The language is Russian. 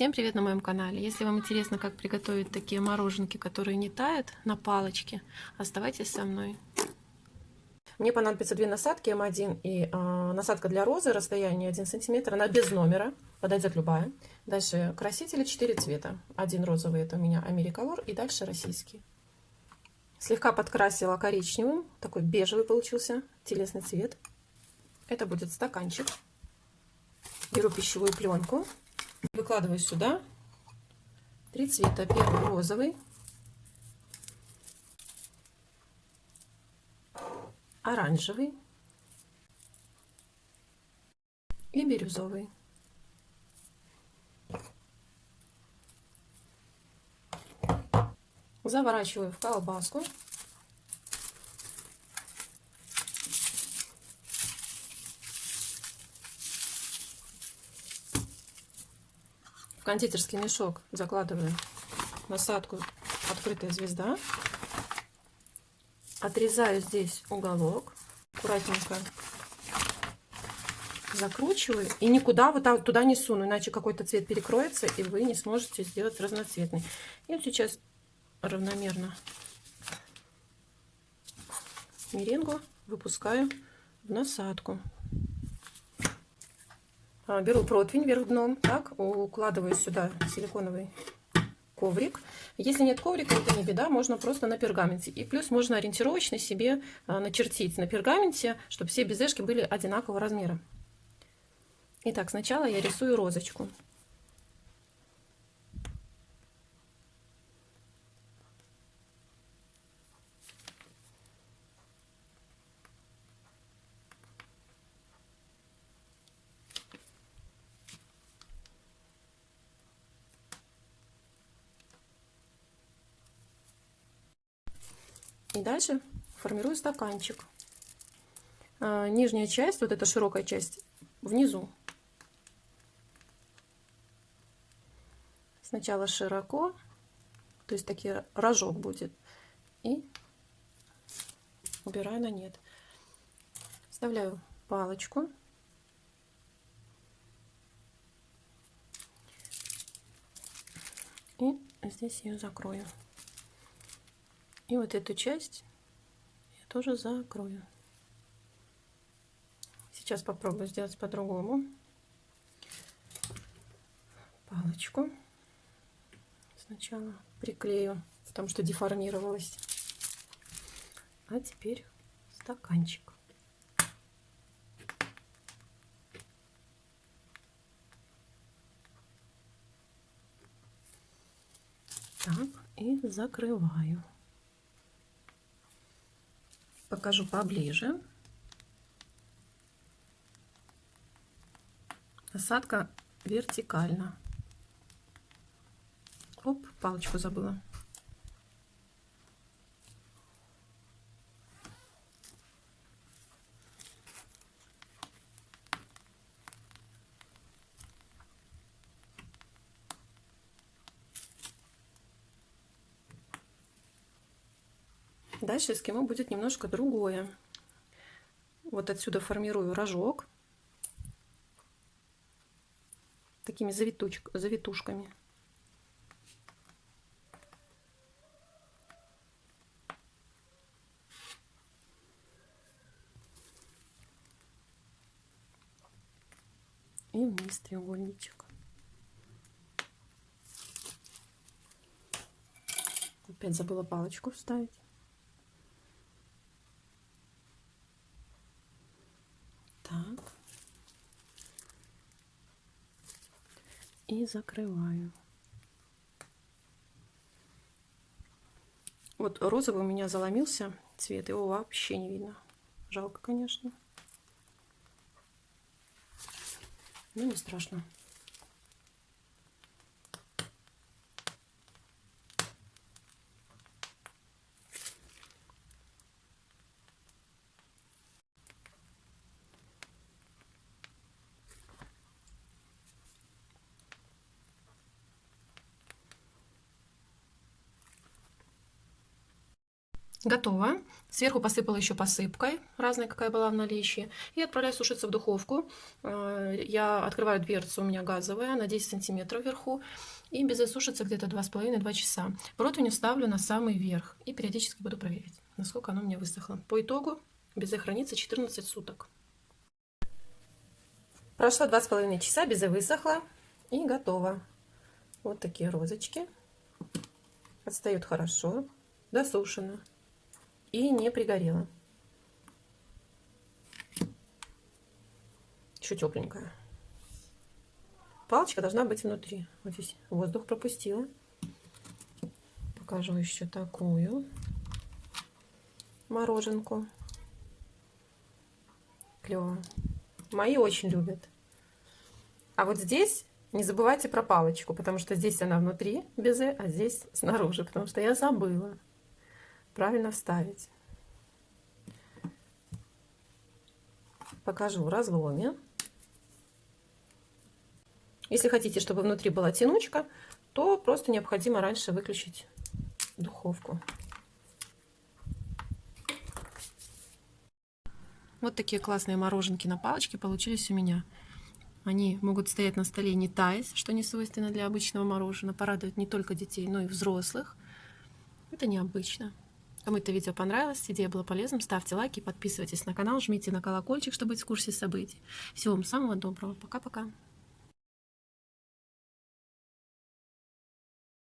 Всем привет на моем канале! Если вам интересно, как приготовить такие мороженки, которые не тают на палочке, оставайтесь со мной. Мне понадобится две насадки М1 и э, насадка для розы, расстояние 1 см, она без номера, подойдет любая. Дальше красители 4 цвета. Один розовый, это у меня Америколор, и дальше российский. Слегка подкрасила коричневым, такой бежевый получился, телесный цвет. Это будет стаканчик. Беру пищевую пленку, выкладываю сюда три цвета. Первый розовый, оранжевый и бирюзовый. Заворачиваю в колбаску. В кондитерский мешок закладываю насадку открытая звезда. Отрезаю здесь уголок. Аккуратненько закручиваю. И никуда вот так туда не суну, иначе какой-то цвет перекроется, и вы не сможете сделать разноцветный. И сейчас равномерно меренгу выпускаю в насадку. А, беру противень вверх дном, так, укладываю сюда силиконовый коврик. Если нет коврика, это не беда, можно просто на пергаменте. И плюс можно ориентировочно себе а, начертить на пергаменте, чтобы все безешки были одинакового размера. Итак, сначала я рисую розочку. И дальше формирую стаканчик. А, нижняя часть, вот эта широкая часть, внизу. Сначала широко, то есть такие рожок будет. И убираю на нет. Вставляю палочку. И здесь ее закрою. И вот эту часть я тоже закрою. Сейчас попробую сделать по-другому. Палочку сначала приклею, потому что деформировалась. А теперь стаканчик. Так, и закрываю покажу поближе. Насадка вертикально. Оп, палочку забыла. Дальше эскимо будет немножко другое. Вот отсюда формирую рожок такими завитуч... завитушками. И вниз треугольничек. Опять забыла палочку вставить. Закрываю. Вот розовый у меня заломился цвет, его вообще не видно. Жалко, конечно. Но не страшно. Готово. Сверху посыпала еще посыпкой, разной, какая была в наличии. И отправляю сушиться в духовку. Э, я открываю дверцу, у меня газовая, на 10 сантиметров вверху. И безе сушится где-то 2,5-2 часа. Противень ставлю на самый верх. И периодически буду проверять, насколько оно у меня высохло. По итогу безе хранится 14 суток. Прошло 2,5 часа, безе высохло и готово. Вот такие розочки. Отстают хорошо, досушено и не пригорела. Еще тепленькая. Палочка должна быть внутри. Вот здесь воздух пропустила. Покажу еще такую мороженку. Клево. Мои очень любят. А вот здесь не забывайте про палочку, потому что здесь она внутри безе, а здесь снаружи, потому что я забыла правильно вставить. Покажу в разломе. Если хотите, чтобы внутри была тянучка, то просто необходимо раньше выключить духовку. Вот такие классные мороженки на палочке получились у меня. Они могут стоять на столе не таясь, что не свойственно для обычного мороженого. Порадуют не только детей, но и взрослых. Это необычно. Кому это видео понравилось, идея была полезным, ставьте лайки, подписывайтесь на канал, жмите на колокольчик, чтобы быть в курсе событий. Всего вам самого доброго. Пока-пока.